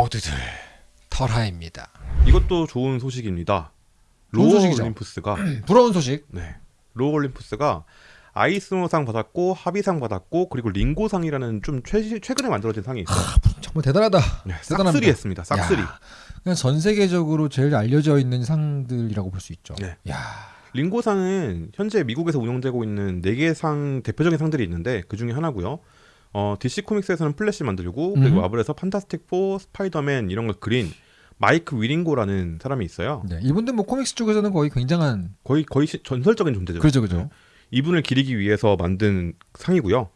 모두들 털하입니다. 이것도 좋은 소식입니다. Lore 소식이죠. Olympus가 부러운 소식. 네. Lore Olympus가 아이스너상 받았고 하비상 받았고 그리고 링고상이라는 좀 최, 최근에 만들어진 상이 있어요. 정말 대단하다. 네, 대단합니다. 싹쓸이 했습니다. 싹쓸이. 야, 그냥 전 세계적으로 제일 알려져 있는 상들이라고 볼 수 있죠. 네. 야, 링고상은 현재 미국에서 운영되고 있는 네개상 대표적인 상들이 있는데 그 중에 하나고요. 어, DC Comics에서는 플래시 만들고 그리고 음. 마블에서 Fantastic 4, 스파이더맨 이런 걸 그린 마이크 위어링고라는 사람이 있어요. 네. 이분들 뭐 comics 쪽에서는 거의 굉장한 거의 거의 시- 전설적인 존재죠. 그죠, 그죠. 이분을 기리기 위해서 만든 상이고요.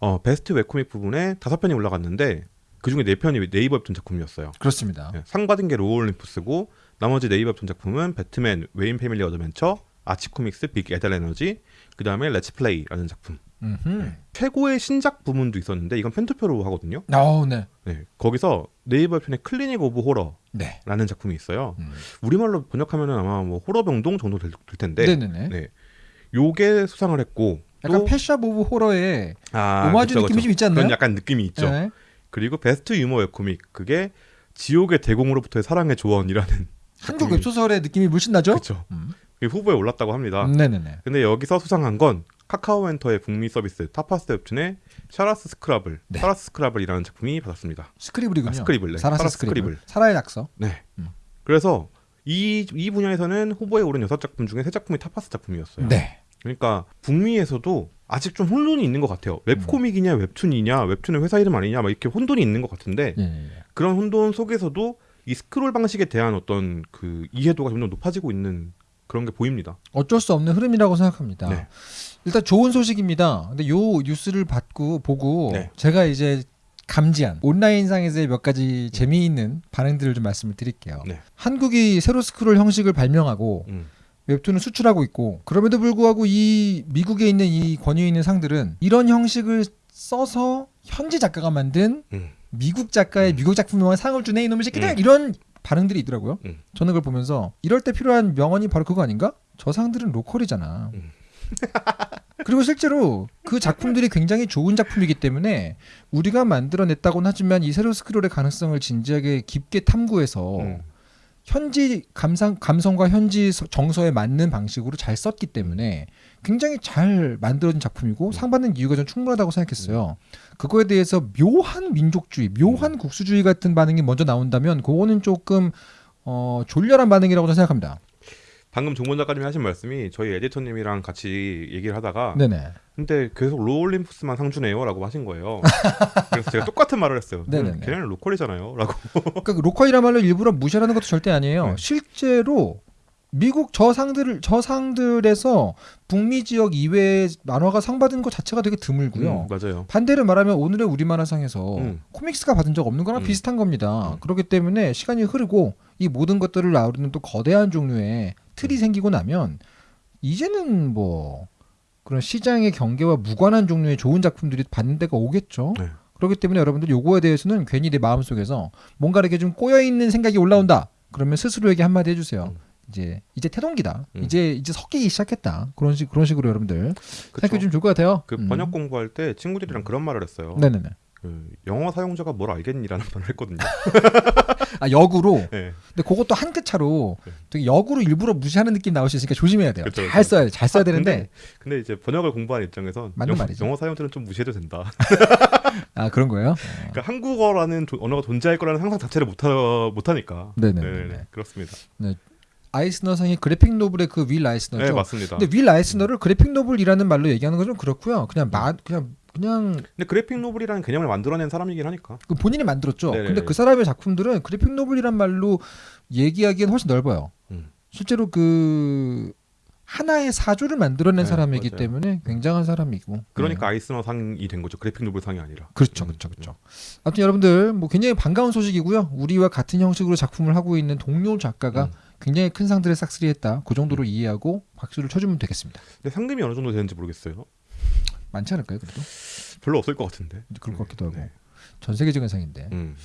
어, best webcomic 부분에 다섯 편이 올라갔는데 그 중에 네 편이 네이버 웹툰 작품이었어요. 그렇습니다. 네, 상 받은 게 Lore Olympus고 나머지 네이버 웹툰 작품은 배트맨, Wayne Family Adventure, Archie Comics, Big Ethel Energy, 그 다음에 Let's Play라는 작품. 음흠. 최고의 신작 부문도 있었는데 이건 펜투표로 하거든요. 어, 네. 네, 거기서 네이버 웹툰의 Clinic of Horror라는 네. 작품이 있어요. 음. 우리말로 번역하면 아마 뭐 호러 병동 정도 될, 될 텐데, 네네네. 네, 요게 수상을 했고 약간 또 Pet Shop of Horror의 아, 오마주 그쵸, 느낌이 그쵸. 좀 있지 않나요? 그런 약간 느낌이 있죠. 네. 그리고 베스트 유머 webcomic 그게 지옥의 대공으로부터의 사랑의 조언이라는 한국 웹소설의 느낌이 물씬 나죠? 그렇죠. 음. 후보에 올랐다고 합니다. 네네네. 근데 여기서 수상한 건 카카오엔터의 북미 서비스 타파스 웹툰의 Sarah's Scrabble, 네. Sarah's Scrabble이라는 작품이 받았습니다. Scribble이군요. 아, Scribble, 네. Sarah's Sarah's Scribble. 사라의 낙서. 네. 음. 그래서 이, 이 분야에서는 후보에 오른 여섯 작품 중에 세 작품이 타파스 작품이었어요. 네. 그러니까 북미에서도 아직 좀 혼돈이 있는 것 같아요. webcomic이냐 웹툰이냐 웹툰의 회사 이름 아니냐 막 이렇게 혼돈이 있는 것 같은데 예. 그런 혼돈 속에서도 이 스크롤 방식에 대한 어떤 그 이해도가 점점 높아지고 있는 그런 게 보입니다. 어쩔 수 없는 흐름이라고 생각합니다. 네. 일단 좋은 소식입니다. 근데 요 뉴스를 받고 보고 네. 제가 이제 감지한 온라인상에서의 몇 가지 재미있는 반응들을 좀 말씀을 드릴게요. 네. 한국이 세로 스크롤 형식을 발명하고 음. 웹툰을 수출하고 있고 그럼에도 불구하고 이 미국에 있는 이 권위 있는 상들은 이런 형식을 써서 현지 작가가 만든 음. 미국 작가의 음. 미국 작품에 상을 주네 이놈의 새끼들 음. 이런 반응들이 있더라고요. 음. 저는 그걸 보면서 이럴 때 필요한 명언이 바로 그거 아닌가? 저 상들은 로컬이잖아. 음. 그리고 실제로 그 작품들이 굉장히 좋은 작품이기 때문에 우리가 만들어냈다고는 하지만 이 세로 스크롤의 가능성을 진지하게 깊게 탐구해서 음. 현지 감상, 감성과 현지 서- 정서에 맞는 방식으로 잘 썼기 때문에 굉장히 잘 만들어진 작품이고 상 받는 이유가 전 충분하다고 생각했어요. 그거에 대해서 묘한 민족주의, 묘한 국수주의 같은 반응이 먼저 나온다면 그거는 조금 어, 졸렬한 반응이라고 저는 생각합니다. 방금 종본 작가님이 하신 말씀이 저희 에디터님이랑 같이 얘기를 하다가 네네. 근데 계속 Lore Olympus만 상주네요라고 하신 거예요. 그래서 제가 똑같은 말을 했어요. 네네네. 걔네는 local이잖아요.라고. 그러니까 local이란 말로 일부러 무시하는 것도 절대 아니에요. 네. 실제로 미국 저 상들을 저 상들에서 북미 지역 이외의 만화가 상 받은 것 자체가 되게 드물고요. 음, 맞아요. 반대로 말하면 오늘의 우리 만화상에서 음. comics가 받은 적 없는 거랑 음. 비슷한 겁니다. 음. 그렇기 때문에 시간이 흐르고 이 모든 것들을 아우르는 또 거대한 종류의 틀이 생기고 나면 이제는 뭐 그런 시장의 경계와 무관한 종류의 좋은 작품들이 받는 데가 오겠죠. 네. 그렇기 때문에 여러분들 요거에 대해서는 괜히 내 마음속에서 뭔가 이렇게 좀 꼬여 있는 생각이 올라온다. 그러면 스스로에게 한마디 해주세요. 음. 이제 이제 태동기다. 음. 이제 이제 섞이기 시작했다. 그런 식 그런 식으로 여러분들 생각해 그쵸. 주면 좋을 것 같아요. 그 음. 번역 공부할 때 친구들이랑 그런 말을 했어요. 네네네. 그 영어 사용자가 뭘 알겠니라는 말을 했거든요. 아 역으로. 네. 근데 그것도 한 끗 차로 네. 되게 역으로 일부러 무시하는 느낌 나올 수 있으니까 조심해야 돼요. 그쵸, 잘. 써야 돼. 잘 써야 아, 되는데 근데, 근데 이제 번역을 공부하는 입장에선 맞는 영어, 말이죠. 영어 사용자는 좀 무시해도 된다. 아 그런 거예요? 그러니까 한국어라는 조- 언어가 존재할 거라는 상상 자체를 못하 못하니까. 네네네. 네네네. 그렇습니다. 아이스너 상이 graphic novel의 그 윌 아이스너죠. 네 맞습니다. 근데 윌 아이스너를 graphic novel이라는 말로 얘기하는 건 좀 그렇고요. 그냥 마 그냥 그냥 근데 graphic novel이라는 개념을 만들어낸 사람이긴 하니까. 그 본인이 만들었죠. 네네네. 근데 그 사람의 작품들은 graphic novel이란 말로 얘기하기엔 훨씬 넓어요. 음. 실제로 그 하나의 사조를 만들어낸 네, 사람이기 맞아요. 때문에 굉장한 사람이고. 그러니까 네. 아이스너 상이 된 거죠. 그래픽 노블 상이 아니라. 그렇죠, 음, 그렇죠, 그렇죠. 아무튼 여러분들 뭐 굉장히 반가운 소식이고요. 우리와 같은 형식으로 작품을 하고 있는 동료 작가가 음. 굉장히 큰 상들을 싹쓸이했다. 그 정도로 이해하고 박수를 쳐주면 되겠습니다. 근데 상금이 어느 정도 되는지 모르겠어요. 많지 않을까요, 그래도? 별로 없을 것 같은데. 그럴 것 같기도 하고. 네. 전 세계적인 상인데. 음.